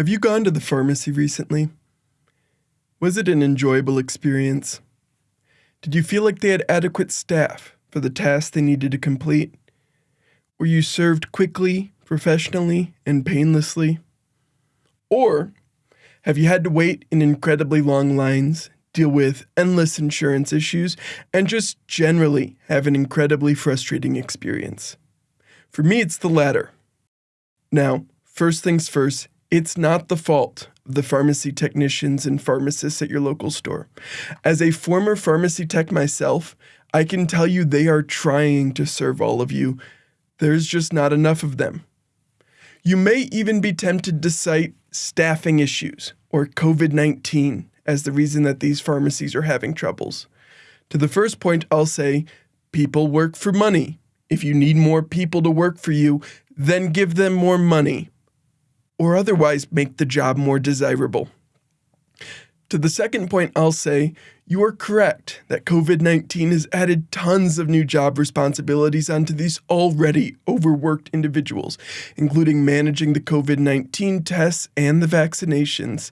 Have you gone to the pharmacy recently? Was it an enjoyable experience? Did you feel like they had adequate staff for the tasks they needed to complete? Were you served quickly, professionally, and painlessly? Or have you had to wait in incredibly long lines, deal with endless insurance issues, and just generally have an incredibly frustrating experience? For me, it's the latter. Now, first things first, it's not the fault of the pharmacy technicians and pharmacists at your local store. As a former pharmacy tech myself, I can tell you they are trying to serve all of you. There's just not enough of them. You may even be tempted to cite staffing issues or COVID 19 as the reason that these pharmacies are having troubles. To the first point, I'll say people work for money. If you need more people to work for you, then give them more money or otherwise make the job more desirable. To the second point, I'll say you are correct that COVID 19 has added tons of new job responsibilities onto these already overworked individuals, including managing the COVID 19 tests and the vaccinations.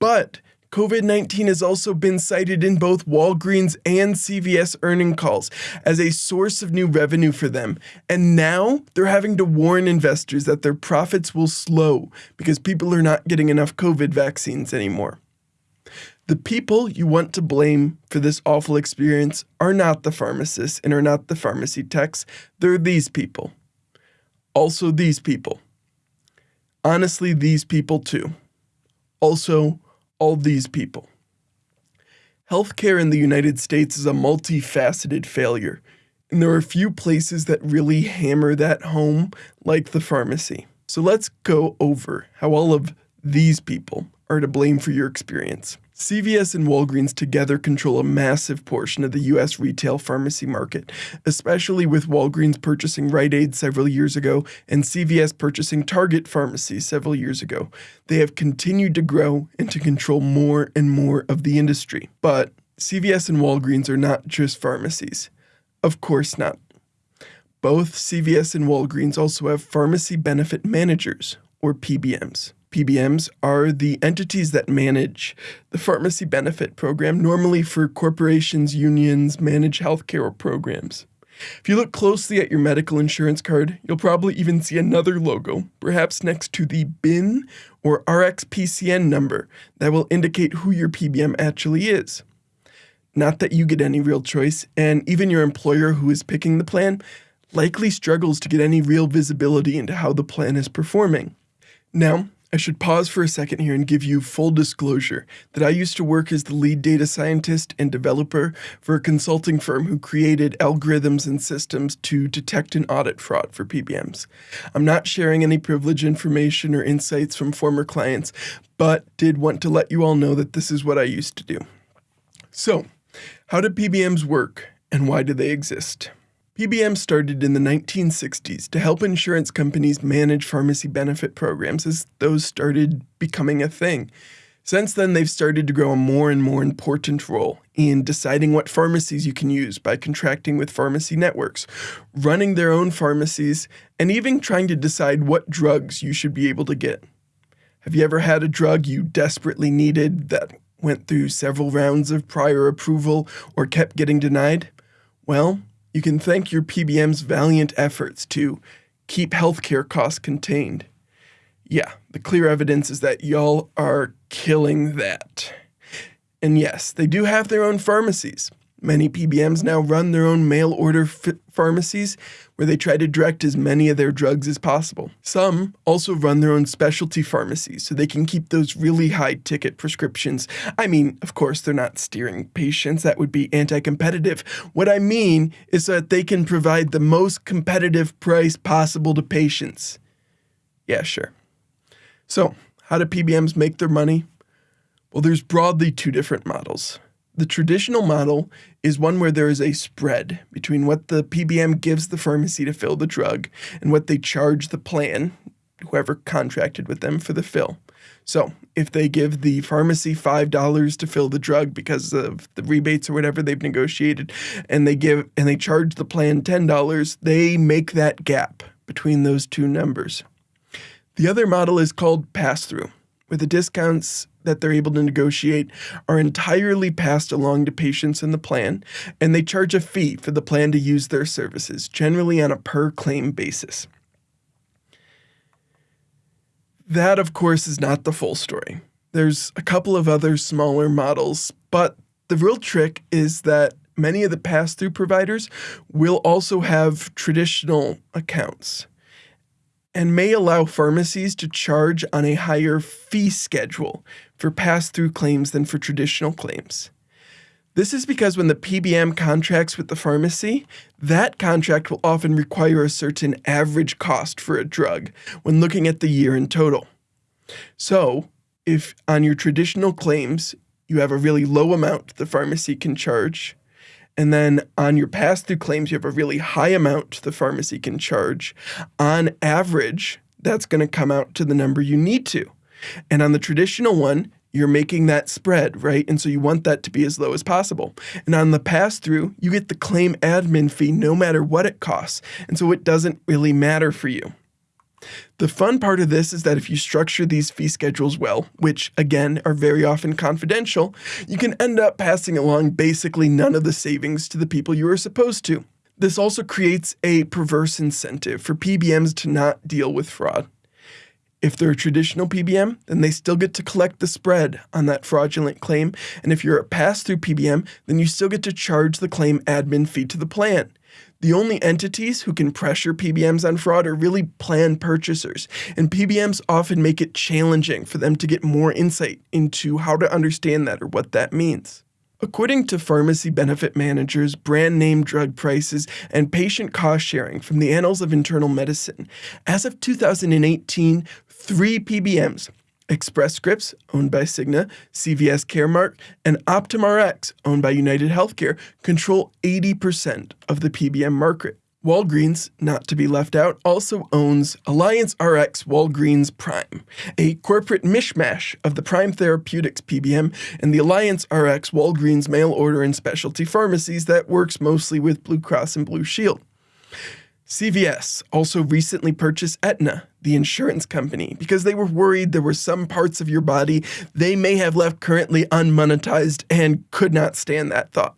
But COVID 19 has also been cited in both Walgreens and CVS earning calls as a source of new revenue for them. And now they're having to warn investors that their profits will slow because people are not getting enough COVID vaccines anymore. The people you want to blame for this awful experience are not the pharmacists and are not the pharmacy techs, they're these people. Also, these people. Honestly, these people too. Also, all these people. Healthcare in the United States is a multifaceted failure, and there are few places that really hammer that home like the pharmacy. So let's go over how all of these people are to blame for your experience. CVS and Walgreens together control a massive portion of the US retail pharmacy market, especially with Walgreens purchasing Rite Aid several years ago and CVS purchasing Target Pharmacy several years ago. They have continued to grow and to control more and more of the industry. But CVS and Walgreens are not just pharmacies. Of course not. Both CVS and Walgreens also have pharmacy benefit managers, or PBMs. PBMs are the entities that manage the pharmacy benefit program, normally for corporations, unions, manage healthcare programs. If you look closely at your medical insurance card, you'll probably even see another logo, perhaps next to the BIN or RxPCN number, that will indicate who your PBM actually is. Not that you get any real choice, and even your employer who is picking the plan likely struggles to get any real visibility into how the plan is performing. Now, I should pause for a second here and give you full disclosure that I used to work as the lead data scientist and developer for a consulting firm who created algorithms and systems to detect and audit fraud for PBMs. I'm not sharing any privileged information or insights from former clients, but did want to let you all know that this is what I used to do. So, how do PBMs work and why do they exist? PBM started in the 1960s to help insurance companies manage pharmacy benefit programs as those started becoming a thing. Since then, they've started to grow a more and more important role in deciding what pharmacies you can use by contracting with pharmacy networks, running their own pharmacies, and even trying to decide what drugs you should be able to get. Have you ever had a drug you desperately needed that went through several rounds of prior approval or kept getting denied? Well, you can thank your PBM's valiant efforts to keep healthcare costs contained. Yeah, the clear evidence is that y'all are killing that. And yes, they do have their own pharmacies. Many PBMs now run their own mail order pharmacies where they try to direct as many of their drugs as possible. Some also run their own specialty pharmacies so they can keep those really high ticket prescriptions. I mean, of course, they're not steering patients, that would be anti competitive. What I mean is that they can provide the most competitive price possible to patients. Yeah, sure. So, how do PBMs make their money? Well, there's broadly two different models. The traditional model is one where there is a spread between what the PBM gives the pharmacy to fill the drug and what they charge the plan, whoever contracted with them, for the fill. So, if they give the pharmacy $5 to fill the drug because of the rebates or whatever they've negotiated and they give and they charge the plan $10, they make that gap between those two numbers. The other model is called pass through. where the discounts that they're able to negotiate are entirely passed along to patients in the plan, and they charge a fee for the plan to use their services, generally on a per claim basis. That, of course, is not the full story. There's a couple of other smaller models, but the real trick is that many of the pass through providers will also have traditional accounts and may allow pharmacies to charge on a higher fee schedule for pass through claims than for traditional claims. This is because when the PBM contracts with the pharmacy, that contract will often require a certain average cost for a drug when looking at the year in total. So, if on your traditional claims you have a really low amount the pharmacy can charge, and then on your pass through claims, you have a really high amount the pharmacy can charge. On average, that's going to come out to the number you need to. And on the traditional one, you're making that spread, right? And so you want that to be as low as possible. And on the pass through, you get the claim admin fee no matter what it costs. And so it doesn't really matter for you. The fun part of this is that if you structure these fee schedules well, which again are very often confidential, you can end up passing along basically none of the savings to the people you are supposed to. This also creates a perverse incentive for PBMs to not deal with fraud. If they're a traditional PBM, then they still get to collect the spread on that fraudulent claim. And if you're a pass through PBM, then you still get to charge the claim admin fee to the plan. The only entities who can pressure PBMs on fraud are really plan purchasers, and PBMs often make it challenging for them to get more insight into how to understand that or what that means. According to pharmacy benefit managers, brand name drug prices, and patient cost sharing from the Annals of Internal Medicine, as of 2018, three PBMs Express Scripts, owned by Cigna, CVS Caremark, and Optum Rx, owned by United Healthcare, control 80% of the PBM market. Walgreens, not to be left out, also owns Alliance RX Walgreens Prime, a corporate mishmash of the Prime Therapeutics PBM and the Alliance RX Walgreens mail order and specialty pharmacies that works mostly with Blue Cross and Blue Shield. CVS also recently purchased Aetna, the insurance company, because they were worried there were some parts of your body they may have left currently unmonetized and could not stand that thought.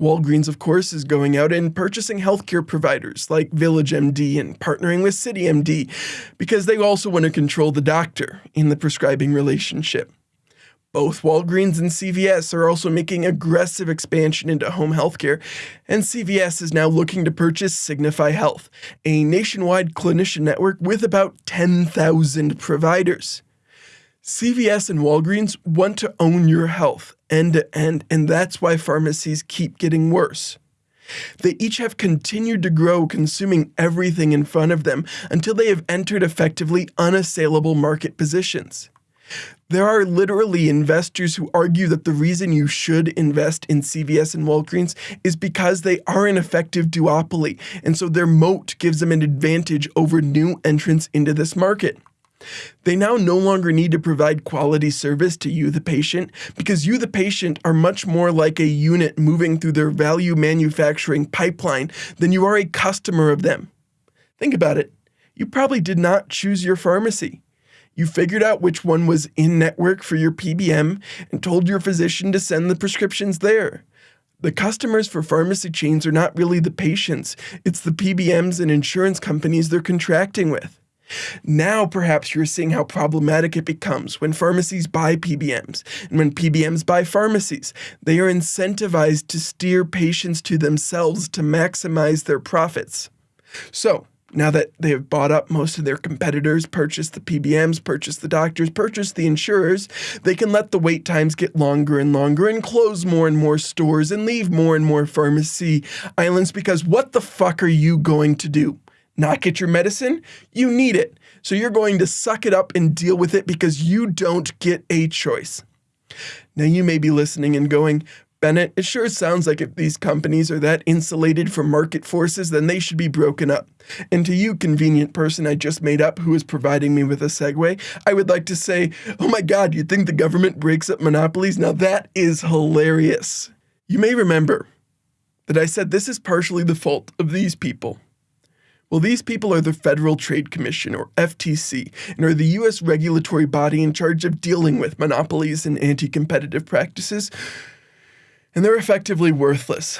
Walgreens, of course, is going out and purchasing healthcare providers like VillageMD and partnering with CityMD because they also want to control the doctor in the prescribing relationship. Both Walgreens and CVS are also making aggressive expansion into home healthcare, and CVS is now looking to purchase Signify Health, a nationwide clinician network with about 10,000 providers. CVS and Walgreens want to own your health end to end, and that's why pharmacies keep getting worse. They each have continued to grow, consuming everything in front of them until they have entered effectively unassailable market positions. There are literally investors who argue that the reason you should invest in CVS and Walgreens is because they are an effective duopoly, and so their moat gives them an advantage over new entrants into this market. They now no longer need to provide quality service to you, the patient, because you, the patient, are much more like a unit moving through their value manufacturing pipeline than you are a customer of them. Think about it. You probably did not choose your pharmacy. You figured out which one was in network for your PBM and told your physician to send the prescriptions there. The customers for pharmacy chains are not really the patients, it's the PBMs and insurance companies they're contracting with. Now, perhaps you're seeing how problematic it becomes when pharmacies buy PBMs and when PBMs buy pharmacies. They are incentivized to steer patients to themselves to maximize their profits. So, now that they have bought up most of their competitors, purchased the PBMs, purchased the doctors, purchased the insurers, they can let the wait times get longer and longer and close more and more stores and leave more and more pharmacy islands because what the fuck are you going to do? Not get your medicine? You need it. So you're going to suck it up and deal with it because you don't get a choice. Now you may be listening and going, Bennett, it sure sounds like if these companies are that insulated from market forces, then they should be broken up. And to you, convenient person I just made up who is providing me with a segue, I would like to say, oh my god, you think the government breaks up monopolies? Now that is hilarious. You may remember that I said this is partially the fault of these people. Well, these people are the Federal Trade Commission, or FTC, and are the U.S. regulatory body in charge of dealing with monopolies and anti competitive practices, and they're effectively worthless.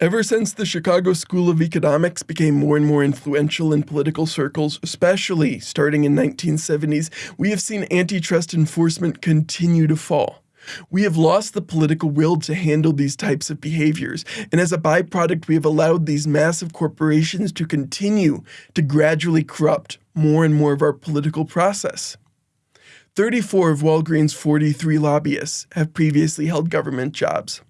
Ever since the Chicago School of Economics became more and more influential in political circles, especially starting in 1970s, we have seen antitrust enforcement continue to fall. We have lost the political will to handle these types of behaviors, and as a byproduct, we have allowed these massive corporations to continue to gradually corrupt more and more of our political process. 34 of Walgreens' 43 lobbyists have previously held government jobs.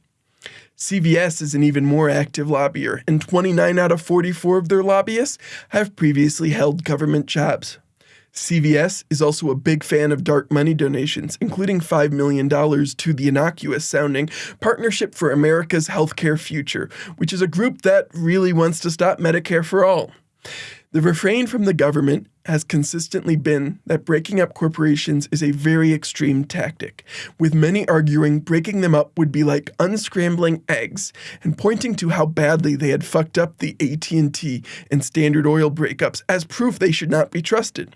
CVS is an even more active lobbyer, and 29 out of 44 of their lobbyists have previously held government jobs. CVS is also a big fan of dark money donations, including $5 million to the innocuous sounding Partnership for America's Healthcare Future, which is a group that really wants to stop Medicare for all. The refrain from the government has consistently been that breaking up corporations is a very extreme tactic, with many arguing breaking them up would be like unscrambling eggs and pointing to how badly they had fucked up the AT&T and Standard Oil breakups as proof they should not be trusted.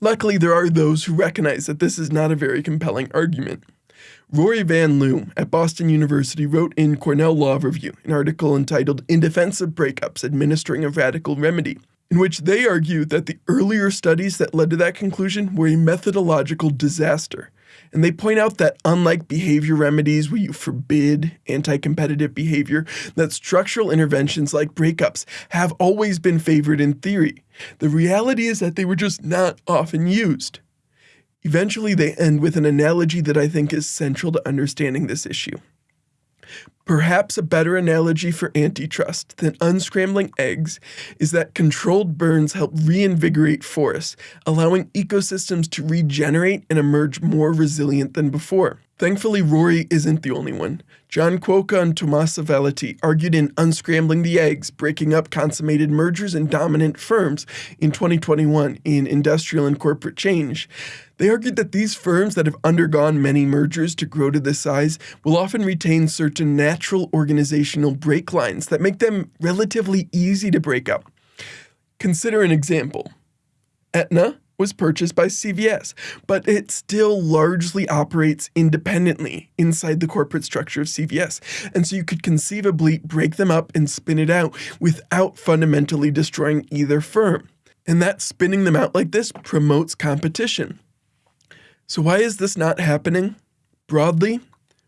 Luckily, there are those who recognize that this is not a very compelling argument. Rory Van Loo at Boston University wrote in Cornell Law Review an article entitled In Defense of Breakups Administering a Radical Remedy, in which they argue that the earlier studies that led to that conclusion were a methodological disaster. And they point out that unlike behavior remedies where you forbid anti competitive behavior, that structural interventions like breakups have always been favored in theory. The reality is that they were just not often used. Eventually, they end with an analogy that I think is central to understanding this issue. Perhaps a better analogy for antitrust than unscrambling eggs is that controlled burns help reinvigorate forests, allowing ecosystems to regenerate and emerge more resilient than before. Thankfully, Rory isn't the only one. John Kwoka and Tommaso Valletti argued in Unscrambling the Eggs, Breaking Up Consummated Mergers and Dominant Firms in 2021 in Industrial and Corporate Change. They argued that these firms that have undergone many mergers to grow to this size will often retain certain natural organizational break lines that make them relatively easy to break up. Consider an example. Aetna was purchased by CVS, but it still largely operates independently inside the corporate structure of CVS. And so you could conceivably break them up and spin it out without fundamentally destroying either firm. And that spinning them out like this promotes competition. So, why is this not happening? Broadly,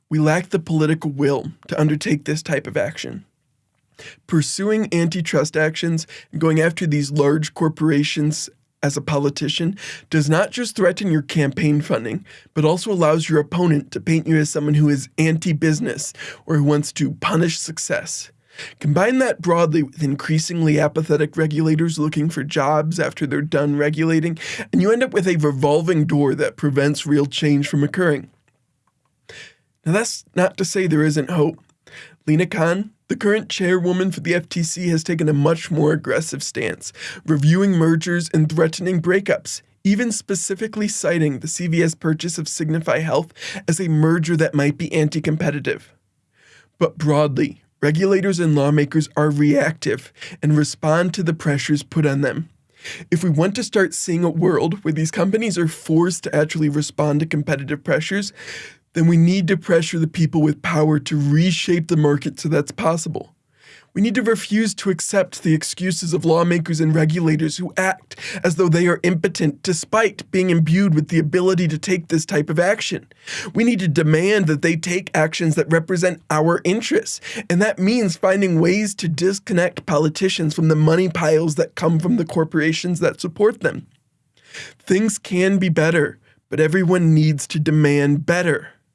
we lack the political will to undertake this type of action. Pursuing antitrust actions and going after these large corporations as a politician does not just threaten your campaign funding, but also allows your opponent to paint you as someone who is anti business or who wants to punish success. Combine that broadly with increasingly apathetic regulators looking for jobs after they're done regulating, and you end up with a revolving door that prevents real change from occurring. Now, that's not to say there isn't hope. Lina Khan, the current chairwoman for the FTC has taken a much more aggressive stance, reviewing mergers and threatening breakups, even specifically citing the CVS purchase of Signify Health as a merger that might be anti competitive. But broadly, regulators and lawmakers are reactive and respond to the pressures put on them. If we want to start seeing a world where these companies are forced to actually respond to competitive pressures, then we need to pressure the people with power to reshape the market so that's possible. We need to refuse to accept the excuses of lawmakers and regulators who act as though they are impotent despite being imbued with the ability to take this type of action. We need to demand that they take actions that represent our interests, and that means finding ways to disconnect politicians from the money piles that come from the corporations that support them. Things can be better, but everyone needs to demand better.